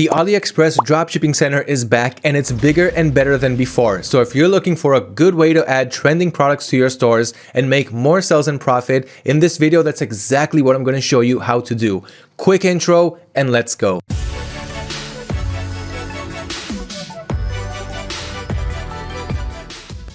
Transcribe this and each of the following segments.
The AliExpress Dropshipping Center is back and it's bigger and better than before. So if you're looking for a good way to add trending products to your stores and make more sales and profit, in this video, that's exactly what I'm going to show you how to do. Quick intro and let's go.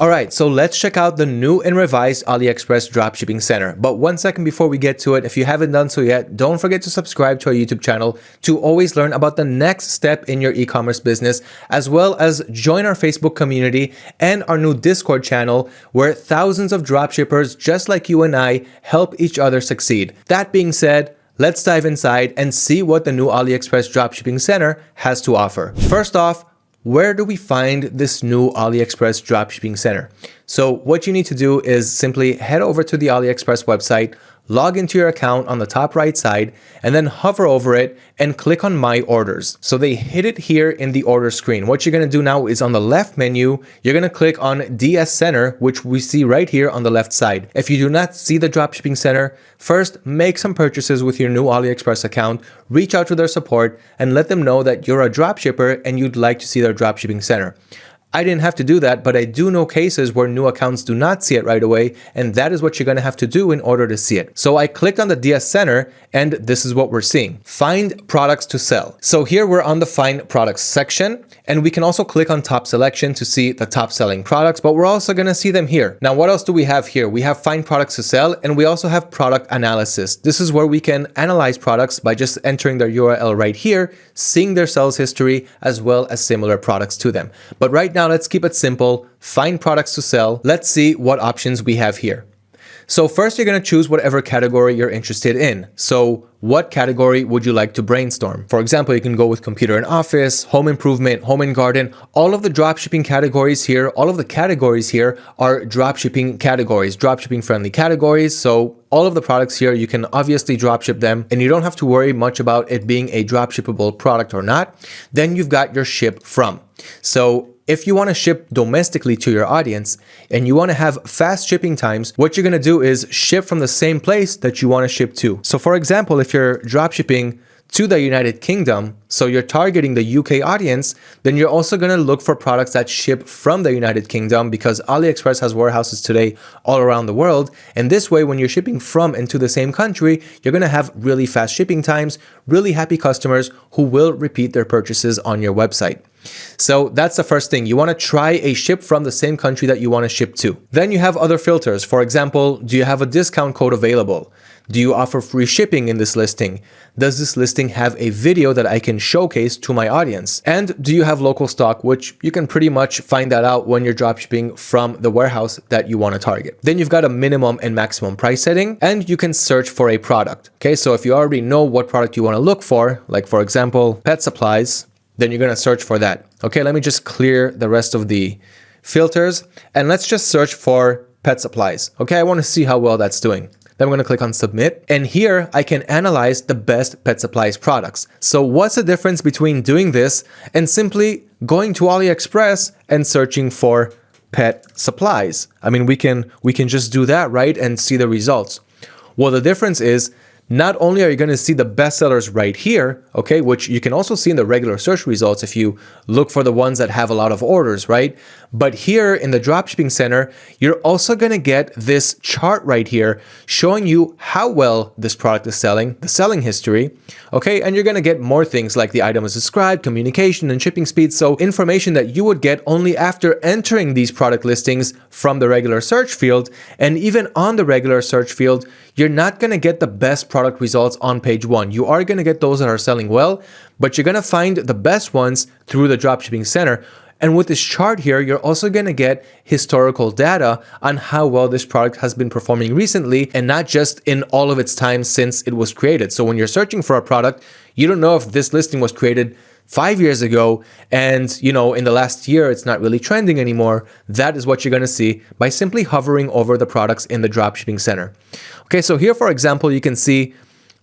Alright, so let's check out the new and revised AliExpress Dropshipping Center. But one second before we get to it, if you haven't done so yet, don't forget to subscribe to our YouTube channel to always learn about the next step in your e-commerce business, as well as join our Facebook community and our new Discord channel where thousands of dropshippers just like you and I help each other succeed. That being said, Let's dive inside and see what the new AliExpress Dropshipping Center has to offer. First off, where do we find this new AliExpress dropshipping center? So what you need to do is simply head over to the AliExpress website, log into your account on the top right side, and then hover over it and click on My Orders. So they hit it here in the order screen. What you're going to do now is on the left menu, you're going to click on DS Center, which we see right here on the left side. If you do not see the Dropshipping Center, first make some purchases with your new AliExpress account, reach out to their support, and let them know that you're a dropshipper and you'd like to see their Dropshipping Center. I didn't have to do that, but I do know cases where new accounts do not see it right away, and that is what you're going to have to do in order to see it. So I clicked on the DS Center, and this is what we're seeing. Find products to sell. So here we're on the Find Products section, and we can also click on Top Selection to see the top selling products, but we're also going to see them here. Now, what else do we have here? We have Find Products to Sell, and we also have Product Analysis. This is where we can analyze products by just entering their URL right here, seeing their sales history, as well as similar products to them. But right now, now let's keep it simple, find products to sell. Let's see what options we have here. So first you're going to choose whatever category you're interested in. So what category would you like to brainstorm? For example, you can go with computer and office, home improvement, home and garden. All of the dropshipping categories here, all of the categories here are dropshipping categories, dropshipping friendly categories. So all of the products here, you can obviously dropship them and you don't have to worry much about it being a dropshippable product or not. Then you've got your ship from. So if you want to ship domestically to your audience and you want to have fast shipping times, what you're going to do is ship from the same place that you want to ship to. So for example, if you're drop shipping to the United Kingdom, so you're targeting the UK audience, then you're also going to look for products that ship from the United Kingdom because AliExpress has warehouses today all around the world. And this way, when you're shipping from and to the same country, you're going to have really fast shipping times, really happy customers who will repeat their purchases on your website. So that's the first thing. You want to try a ship from the same country that you want to ship to. Then you have other filters. For example, do you have a discount code available? Do you offer free shipping in this listing? Does this listing have a video that I can showcase to my audience? And do you have local stock, which you can pretty much find that out when you're dropshipping from the warehouse that you want to target. Then you've got a minimum and maximum price setting, and you can search for a product. Okay, so if you already know what product you want to look for, like for example, pet supplies, then you're going to search for that. Okay, let me just clear the rest of the filters and let's just search for pet supplies. Okay, I want to see how well that's doing. Then I'm going to click on submit and here I can analyze the best pet supplies products. So what's the difference between doing this and simply going to AliExpress and searching for pet supplies? I mean, we can we can just do that, right? And see the results. Well, the difference is not only are you going to see the bestsellers right here, okay, which you can also see in the regular search results if you look for the ones that have a lot of orders, right? But here in the dropshipping center, you're also going to get this chart right here showing you how well this product is selling, the selling history, okay? And you're going to get more things like the item is described, communication and shipping speed. So information that you would get only after entering these product listings from the regular search field. And even on the regular search field, you're not going to get the best product results on page one. You are going to get those that are selling well, but you're going to find the best ones through the dropshipping center. And with this chart here, you're also going to get historical data on how well this product has been performing recently and not just in all of its time since it was created. So when you're searching for a product, you don't know if this listing was created five years ago and you know in the last year it's not really trending anymore that is what you're going to see by simply hovering over the products in the dropshipping center okay so here for example you can see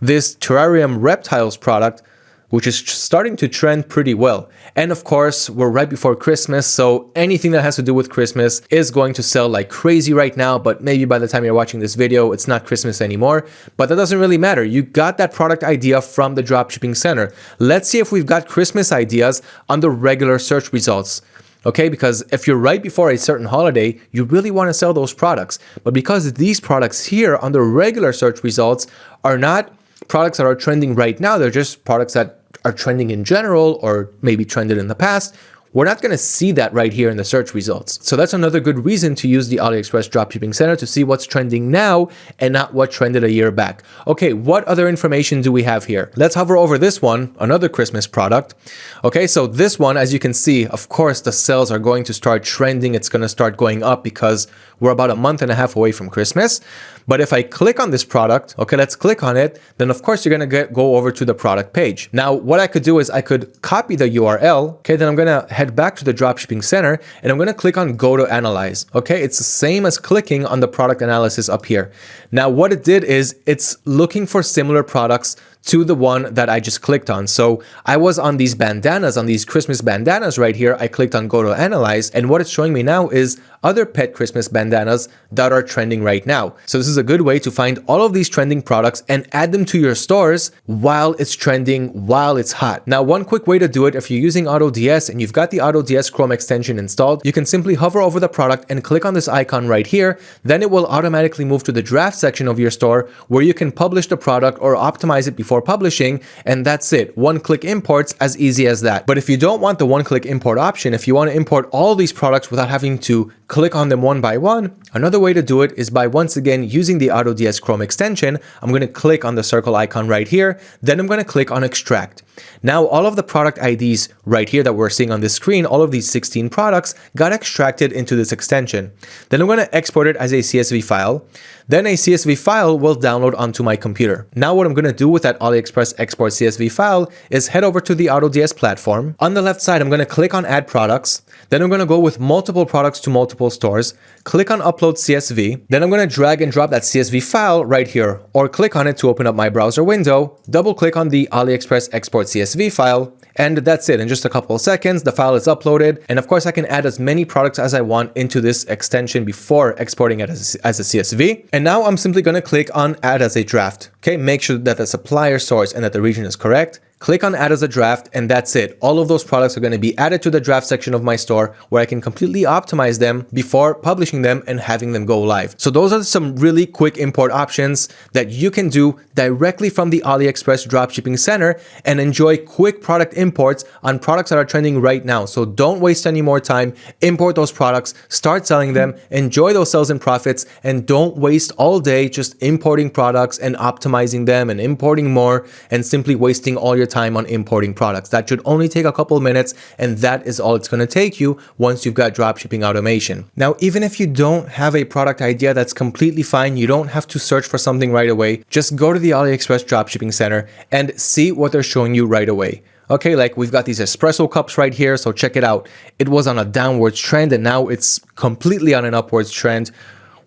this terrarium reptiles product which is starting to trend pretty well. And of course, we're right before Christmas, so anything that has to do with Christmas is going to sell like crazy right now, but maybe by the time you're watching this video, it's not Christmas anymore. But that doesn't really matter. You got that product idea from the dropshipping center. Let's see if we've got Christmas ideas on the regular search results okay? Because if you're right before a certain holiday, you really want to sell those products. But because these products here on the regular search results are not products that are trending right now. They're just products that are trending in general or maybe trended in the past. We're not going to see that right here in the search results. So that's another good reason to use the AliExpress Dropshipping Center to see what's trending now and not what trended a year back. Okay, what other information do we have here? Let's hover over this one, another Christmas product. Okay, so this one, as you can see, of course, the sales are going to start trending. It's going to start going up because we're about a month and a half away from Christmas. But if I click on this product, okay, let's click on it, then of course you're going to go over to the product page. Now, what I could do is I could copy the URL. Okay, then I'm going to head back to the dropshipping center and I'm going to click on go to analyze. Okay, it's the same as clicking on the product analysis up here. Now, what it did is it's looking for similar products to the one that I just clicked on. So I was on these bandanas, on these Christmas bandanas right here. I clicked on go to analyze and what it's showing me now is other pet Christmas bandanas that are trending right now. So this is a good way to find all of these trending products and add them to your stores while it's trending, while it's hot. Now, one quick way to do it, if you're using AutoDS and you've got the AutoDS Chrome extension installed, you can simply hover over the product and click on this icon right here. Then it will automatically move to the draft section of your store where you can publish the product or optimize it before publishing. And that's it. One click imports as easy as that. But if you don't want the one click import option, if you want to import all these products without having to click on them one by one. Another way to do it is by once again using the AutoDS Chrome extension. I'm going to click on the circle icon right here. Then I'm going to click on extract. Now all of the product IDs right here that we're seeing on the screen, all of these 16 products got extracted into this extension. Then I'm going to export it as a CSV file. Then a CSV file will download onto my computer. Now what I'm going to do with that AliExpress export CSV file is head over to the AutoDS platform. On the left side, I'm going to click on add products. Then I'm going to go with multiple products to multiple stores, click on upload CSV. Then I'm going to drag and drop that CSV file right here or click on it to open up my browser window, double click on the AliExpress export CSV file, and that's it. In just a couple of seconds, the file is uploaded. And of course, I can add as many products as I want into this extension before exporting it as a, as a CSV. And now I'm simply going to click on add as a draft. Okay, make sure that the supplier source and that the region is correct. Click on add as a draft and that's it. All of those products are going to be added to the draft section of my store where I can completely optimize them before publishing them and having them go live. So those are some really quick import options that you can do directly from the AliExpress dropshipping center and enjoy quick product imports on products that are trending right now. So don't waste any more time. Import those products, start selling them, enjoy those sales and profits, and don't waste all day just importing products and optimizing them and importing more and simply wasting all your your time on importing products. That should only take a couple minutes and that is all it's going to take you once you've got dropshipping automation. Now, even if you don't have a product idea, that's completely fine. You don't have to search for something right away. Just go to the AliExpress dropshipping center and see what they're showing you right away. Okay, like we've got these espresso cups right here, so check it out. It was on a downwards trend and now it's completely on an upwards trend.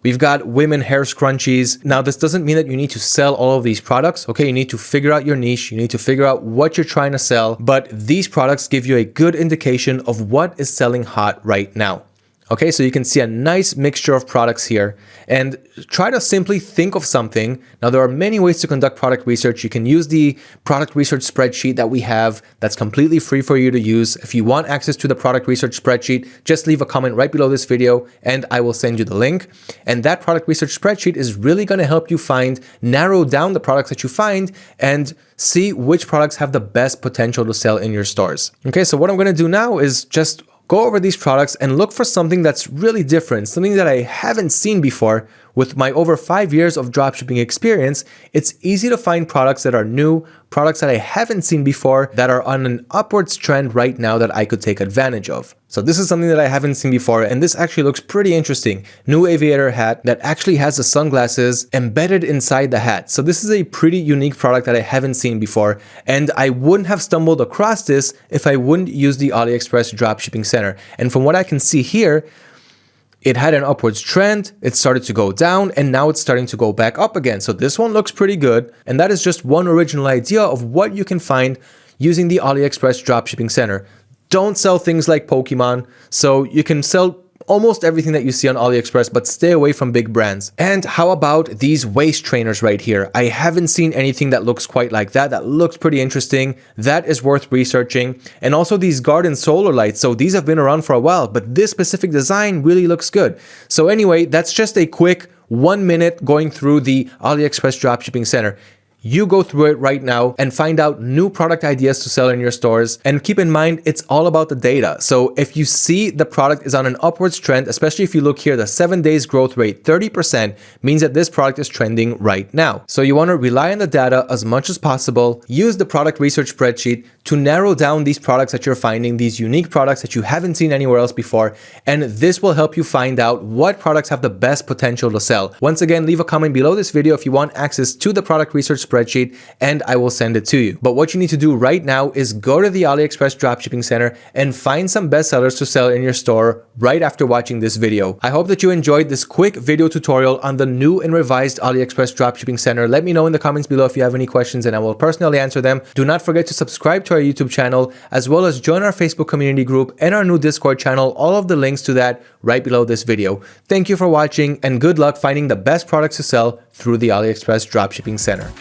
We've got women hair scrunchies. Now, this doesn't mean that you need to sell all of these products. Okay, you need to figure out your niche. You need to figure out what you're trying to sell. But these products give you a good indication of what is selling hot right now. Okay, so you can see a nice mixture of products here and try to simply think of something. Now, there are many ways to conduct product research. You can use the product research spreadsheet that we have that's completely free for you to use. If you want access to the product research spreadsheet, just leave a comment right below this video and I will send you the link. And that product research spreadsheet is really going to help you find, narrow down the products that you find and see which products have the best potential to sell in your stores. Okay, so what I'm going to do now is just go over these products and look for something that's really different, something that I haven't seen before. With my over five years of dropshipping experience, it's easy to find products that are new, products that I haven't seen before that are on an upwards trend right now that I could take advantage of. So this is something that I haven't seen before and this actually looks pretty interesting. New aviator hat that actually has the sunglasses embedded inside the hat. So this is a pretty unique product that I haven't seen before and I wouldn't have stumbled across this if I wouldn't use the AliExpress dropshipping center. And from what I can see here, it had an upwards trend, it started to go down, and now it's starting to go back up again. So this one looks pretty good. And that is just one original idea of what you can find using the AliExpress Dropshipping Center. Don't sell things like Pokemon, so you can sell almost everything that you see on AliExpress, but stay away from big brands. And how about these waist trainers right here? I haven't seen anything that looks quite like that. That looks pretty interesting. That is worth researching. And also these garden solar lights. So these have been around for a while, but this specific design really looks good. So anyway, that's just a quick one minute going through the AliExpress dropshipping center you go through it right now and find out new product ideas to sell in your stores. And keep in mind, it's all about the data. So if you see the product is on an upwards trend, especially if you look here, the seven days growth rate, 30% means that this product is trending right now. So you want to rely on the data as much as possible, use the product research spreadsheet to narrow down these products that you're finding, these unique products that you haven't seen anywhere else before. And this will help you find out what products have the best potential to sell. Once again, leave a comment below this video if you want access to the product research spreadsheet and I will send it to you. But what you need to do right now is go to the AliExpress Dropshipping Center and find some bestsellers to sell in your store right after watching this video. I hope that you enjoyed this quick video tutorial on the new and revised AliExpress Dropshipping Center. Let me know in the comments below if you have any questions and I will personally answer them. Do not forget to subscribe to our YouTube channel as well as join our Facebook community group and our new Discord channel. All of the links to that right below this video. Thank you for watching and good luck finding the best products to sell through the AliExpress Dropshipping Center.